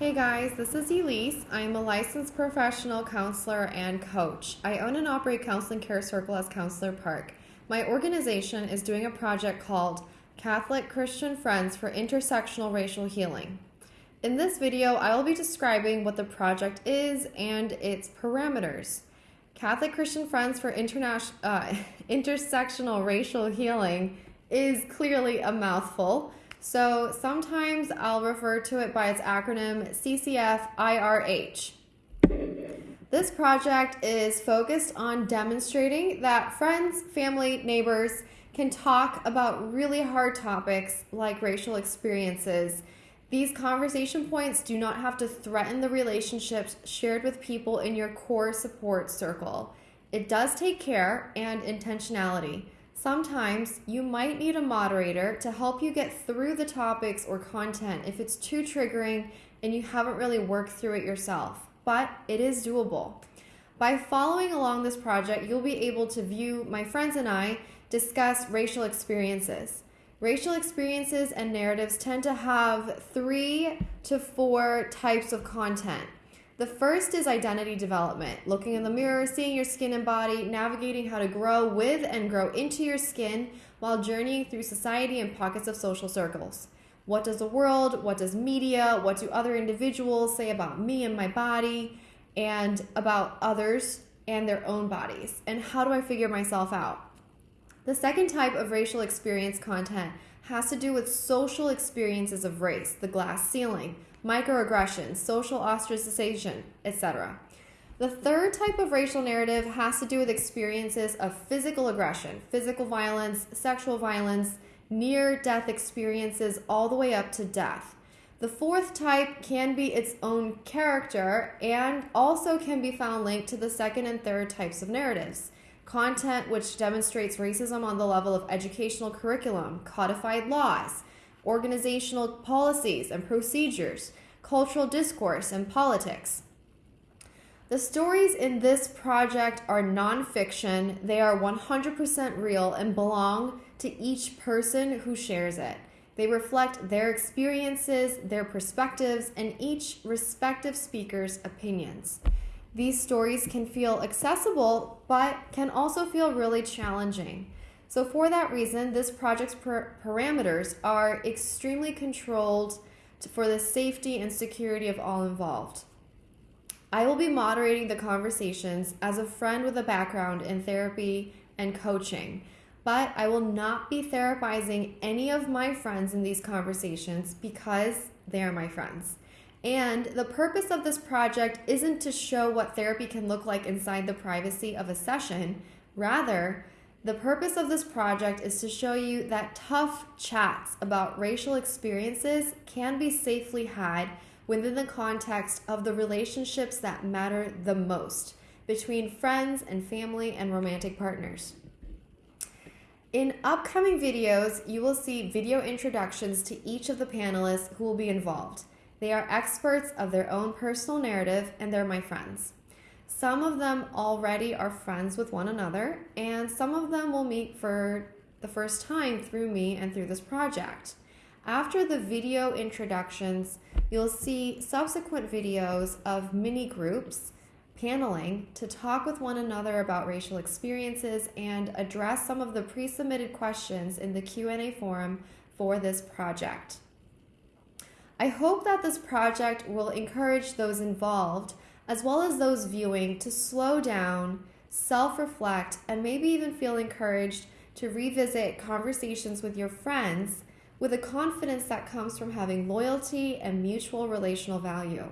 Hey guys, this is Elise. I'm a licensed professional counselor and coach. I own and operate Counseling Care Circle as Counselor Park. My organization is doing a project called Catholic Christian Friends for Intersectional Racial Healing. In this video, I will be describing what the project is and its parameters. Catholic Christian Friends for Interna- uh, Intersectional Racial Healing is clearly a mouthful. So sometimes I'll refer to it by its acronym CCFIRH. This project is focused on demonstrating that friends, family, neighbors can talk about really hard topics like racial experiences. These conversation points do not have to threaten the relationships shared with people in your core support circle. It does take care and intentionality. Sometimes you might need a moderator to help you get through the topics or content if it's too triggering and you haven't really worked through it yourself, but it is doable. By following along this project, you'll be able to view my friends and I discuss racial experiences. Racial experiences and narratives tend to have three to four types of content. The first is identity development, looking in the mirror, seeing your skin and body, navigating how to grow with and grow into your skin while journeying through society and pockets of social circles. What does the world, what does media, what do other individuals say about me and my body, and about others and their own bodies? And how do I figure myself out? The second type of racial experience content has to do with social experiences of race, the glass ceiling, microaggressions, social ostracization, etc. The third type of racial narrative has to do with experiences of physical aggression, physical violence, sexual violence, near death experiences, all the way up to death. The fourth type can be its own character and also can be found linked to the second and third types of narratives. Content which demonstrates racism on the level of educational curriculum, codified laws, organizational policies and procedures, cultural discourse, and politics. The stories in this project are nonfiction, they are 100% real and belong to each person who shares it. They reflect their experiences, their perspectives, and each respective speaker's opinions. These stories can feel accessible, but can also feel really challenging. So, for that reason, this project's parameters are extremely controlled for the safety and security of all involved. I will be moderating the conversations as a friend with a background in therapy and coaching, but I will not be therapizing any of my friends in these conversations because they are my friends. And the purpose of this project isn't to show what therapy can look like inside the privacy of a session. Rather, the purpose of this project is to show you that tough chats about racial experiences can be safely had within the context of the relationships that matter the most between friends and family and romantic partners. In upcoming videos, you will see video introductions to each of the panelists who will be involved. They are experts of their own personal narrative and they're my friends. Some of them already are friends with one another, and some of them will meet for the first time through me and through this project. After the video introductions, you'll see subsequent videos of mini groups paneling to talk with one another about racial experiences and address some of the pre-submitted questions in the Q&A forum for this project. I hope that this project will encourage those involved, as well as those viewing, to slow down, self reflect, and maybe even feel encouraged to revisit conversations with your friends with a confidence that comes from having loyalty and mutual relational value.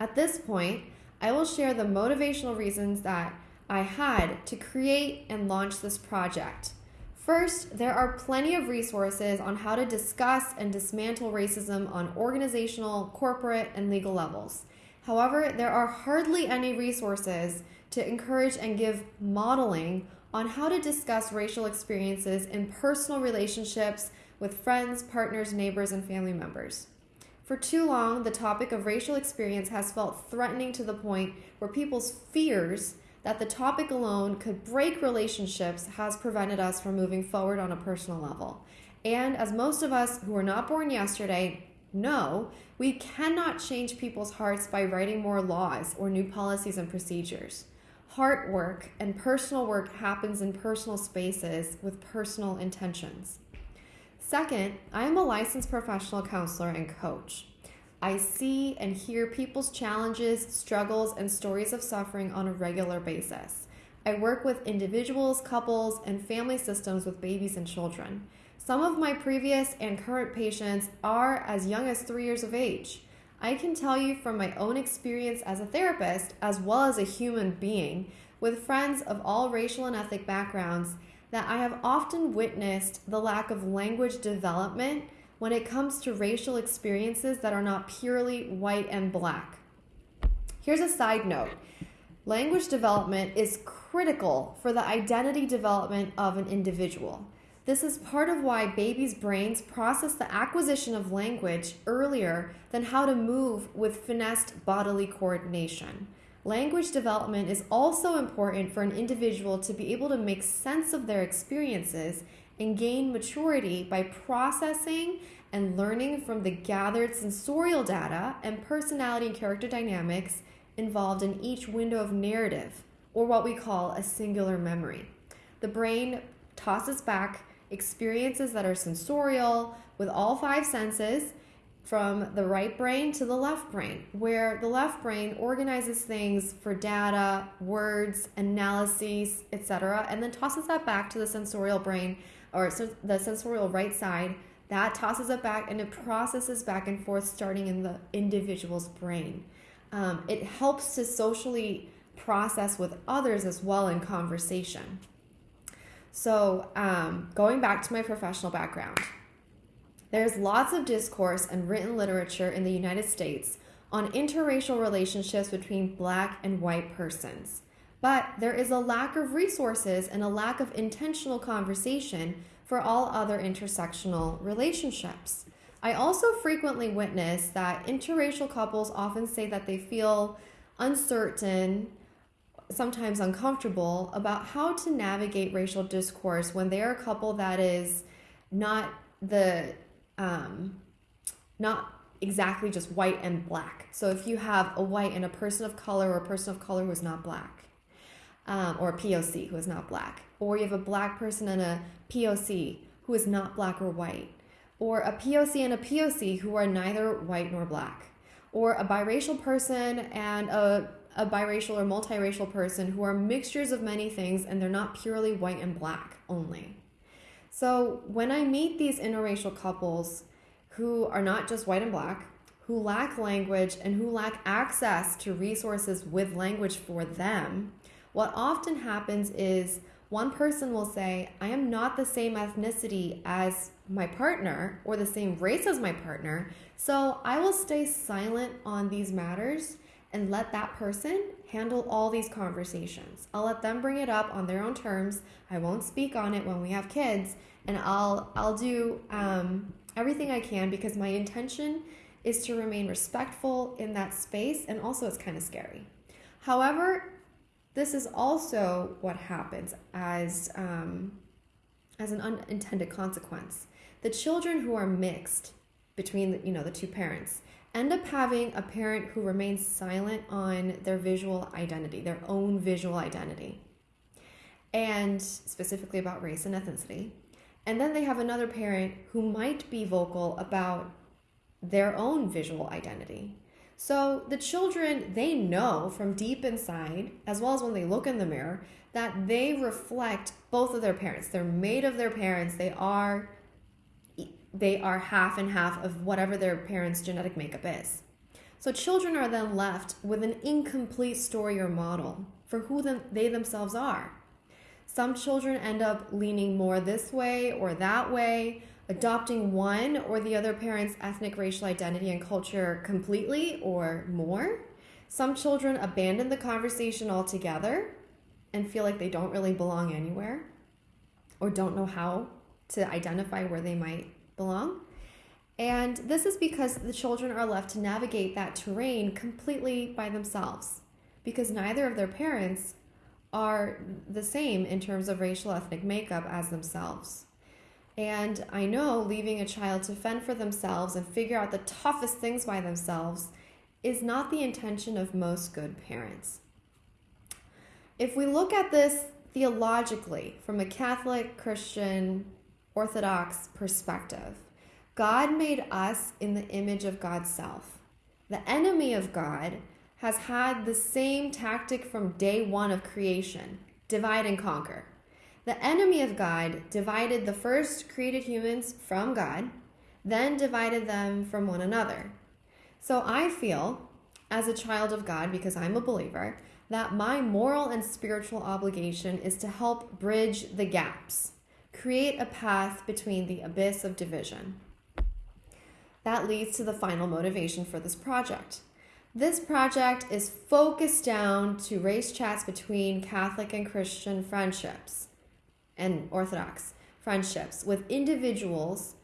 At this point, I will share the motivational reasons that I had to create and launch this project. First, there are plenty of resources on how to discuss and dismantle racism on organizational, corporate, and legal levels. However, there are hardly any resources to encourage and give modeling on how to discuss racial experiences in personal relationships with friends, partners, neighbors, and family members. For too long, the topic of racial experience has felt threatening to the point where people's fears that the topic alone could break relationships has prevented us from moving forward on a personal level. And as most of us who were not born yesterday No, we cannot change people's hearts by writing more laws or new policies and procedures. Heart work and personal work happens in personal spaces with personal intentions. Second, I am a licensed professional counselor and coach. I see and hear people's challenges, struggles, and stories of suffering on a regular basis. I work with individuals, couples, and family systems with babies and children. Some of my previous and current patients are as young as three years of age. I can tell you from my own experience as a therapist, as well as a human being, with friends of all racial and ethnic backgrounds, that I have often witnessed the lack of language development when it comes to racial experiences that are not purely white and black. Here's a side note language development is critical for the identity development of an individual. This is part of why babies' brains process the acquisition of language earlier than how to move with finessed bodily coordination. Language development is also important for an individual to be able to make sense of their experiences and gain maturity by processing and learning from the gathered sensorial data and personality and character dynamics involved in each window of narrative, or what we call a singular memory. The brain tosses back experiences that are sensorial with all five senses from the right brain to the left brain, where the left brain organizes things for data, words, analyses, etc., and then tosses that back to the sensorial brain or the sensorial right side. That tosses it back and it processes back and forth, starting in the individual's brain. Um, it helps to socially process with others as well in conversation. So, um, going back to my professional background, there's lots of discourse and written literature in the United States on interracial relationships between black and white persons. But there is a lack of resources and a lack of intentional conversation for all other intersectional relationships. I also frequently witness that interracial couples often say that they feel uncertain, sometimes uncomfortable about how to navigate racial discourse when they are a couple that is not the um, not exactly just white and black. So if you have a white and a person of color or a person of color who is not black, um, or a POC who is not black, or you have a black person and a POC who is not black or white, or a POC and a POC who are neither white nor black, or a biracial person and a, a biracial or multiracial person who are mixtures of many things and they're not purely white and black only. So when I meet these interracial couples who are not just white and black, who lack language and who lack access to resources with language for them, what often happens is one person will say, I am not the same ethnicity as my partner or the same race as my partner, so I will stay silent on these matters and let that person handle all these conversations. I'll let them bring it up on their own terms. I won't speak on it when we have kids, and I'll I'll do um, everything I can because my intention is to remain respectful in that space, and also it's kind of scary. However, this is also what happens as um, as an unintended consequence. The children who are mixed between the, you know the two parents end up having a parent who remains silent on their visual identity, their own visual identity, and specifically about race and ethnicity. And then they have another parent who might be vocal about their own visual identity. So the children, they know from deep inside, as well as when they look in the mirror, that they reflect both of their parents. They're made of their parents. They are they are half and half of whatever their parents' genetic makeup is. So children are then left with an incomplete story or model for who them, they themselves are. Some children end up leaning more this way or that way, adopting one or the other parent's ethnic, racial identity and culture completely or more. Some children abandon the conversation altogether and feel like they don't really belong anywhere or don't know how to identify where they might belong. And this is because the children are left to navigate that terrain completely by themselves because neither of their parents are the same in terms of racial ethnic makeup as themselves. And I know leaving a child to fend for themselves and figure out the toughest things by themselves is not the intention of most good parents. If we look at this theologically from a Catholic, Christian, Orthodox perspective, God made us in the image of God's self. The enemy of God has had the same tactic from day one of creation divide and conquer. The enemy of God divided the first created humans from God, then divided them from one another. So I feel, as a child of God, because I'm a believer, that my moral and spiritual obligation is to help bridge the gaps, create a path between the abyss of division. That leads to the final motivation for this project. This project is focused down to race chats between Catholic and Christian friendships and Orthodox friendships with individuals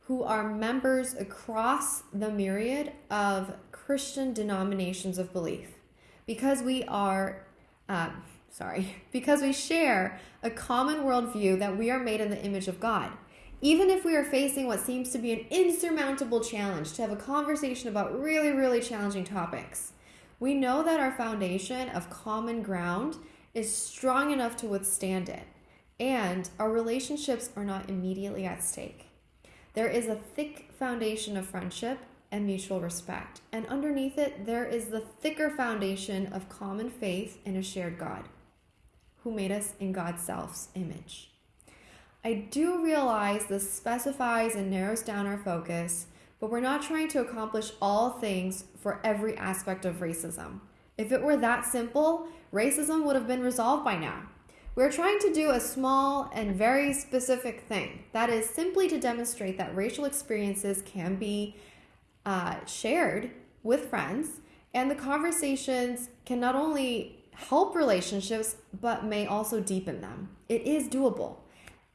who are members across the myriad of Christian denominations of belief. Because we are, uh, sorry, because we share a common worldview that we are made in the image of God. Even if we are facing what seems to be an insurmountable challenge to have a conversation about really, really challenging topics, we know that our foundation of common ground is strong enough to withstand it and our relationships are not immediately at stake. There is a thick foundation of friendship and mutual respect, and underneath it, there is the thicker foundation of common faith in a shared God who made us in God's self's image. I do realize this specifies and narrows down our focus, but we're not trying to accomplish all things for every aspect of racism. If it were that simple, racism would have been resolved by now. We're trying to do a small and very specific thing. That is simply to demonstrate that racial experiences can be uh, shared with friends, and the conversations can not only help relationships, but may also deepen them. It is doable.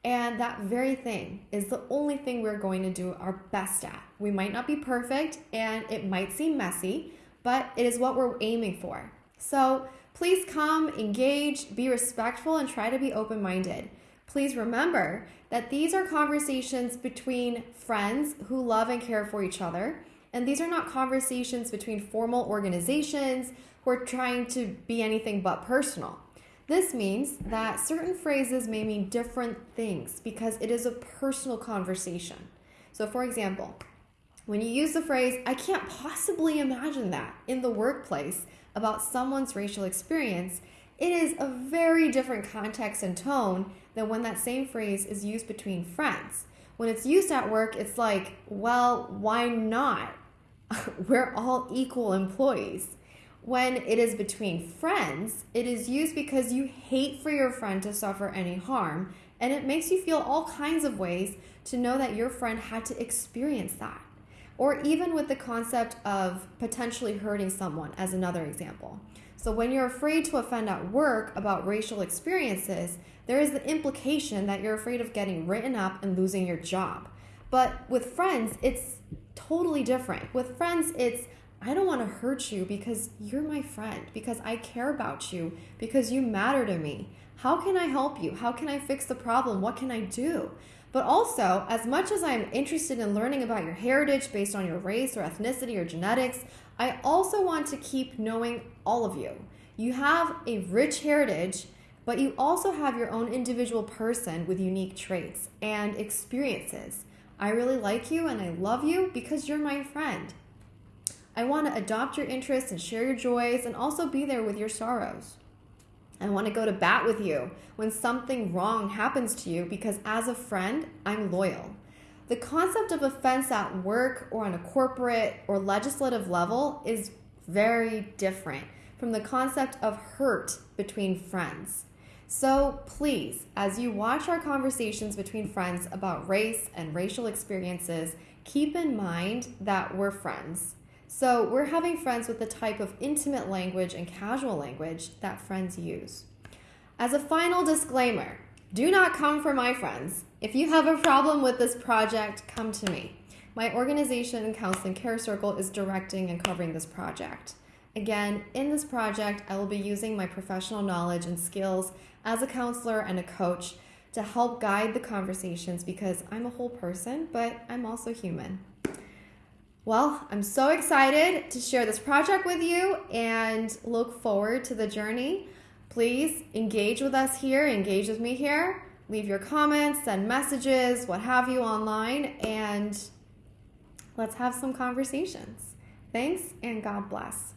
And that very thing is the only thing we're going to do our best at. We might not be perfect and it might seem messy, but it is what we're aiming for. So Please come, engage, be respectful, and try to be open minded. Please remember that these are conversations between friends who love and care for each other. And these are not conversations between formal organizations who are trying to be anything but personal. This means that certain phrases may mean different things because it is a personal conversation. So, for example, when you use the phrase, I can't possibly imagine that in the workplace, about someone's racial experience, it is a very different context and tone than when that same phrase is used between friends. When it's used at work, it's like, well, why not? We're all equal employees. When it is between friends, it is used because you hate for your friend to suffer any harm, and it makes you feel all kinds of ways to know that your friend had to experience that or even with the concept of potentially hurting someone, as another example. So, when you're afraid to offend at work about racial experiences, there is the implication that you're afraid of getting written up and losing your job. But with friends, it's totally different. With friends, it's I don't want to hurt you because you're my friend, because I care about you, because you matter to me. How can I help you? How can I fix the problem? What can I do? But also, as much as I'm interested in learning about your heritage based on your race or ethnicity or genetics, I also want to keep knowing all of you. You have a rich heritage, but you also have your own individual person with unique traits and experiences. I really like you and I love you because you're my friend. I want to adopt your interests and share your joys and also be there with your sorrows. I want to go to bat with you when something wrong happens to you because as a friend, I'm loyal. The concept of offense at work or on a corporate or legislative level is very different from the concept of hurt between friends. So please, as you watch our conversations between friends about race and racial experiences, keep in mind that we're friends. So we're having friends with the type of intimate language and casual language that friends use. As a final disclaimer, do not come for my friends. If you have a problem with this project, come to me. My organization, Counseling Care Circle, is directing and covering this project. Again, in this project, I will be using my professional knowledge and skills as a counselor and a coach to help guide the conversations because I'm a whole person, but I'm also human. Well, I'm so excited to share this project with you and look forward to the journey. Please engage with us here, engage with me here. Leave your comments, send messages, what have you online, and let's have some conversations. Thanks, and God bless.